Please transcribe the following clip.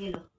cielo.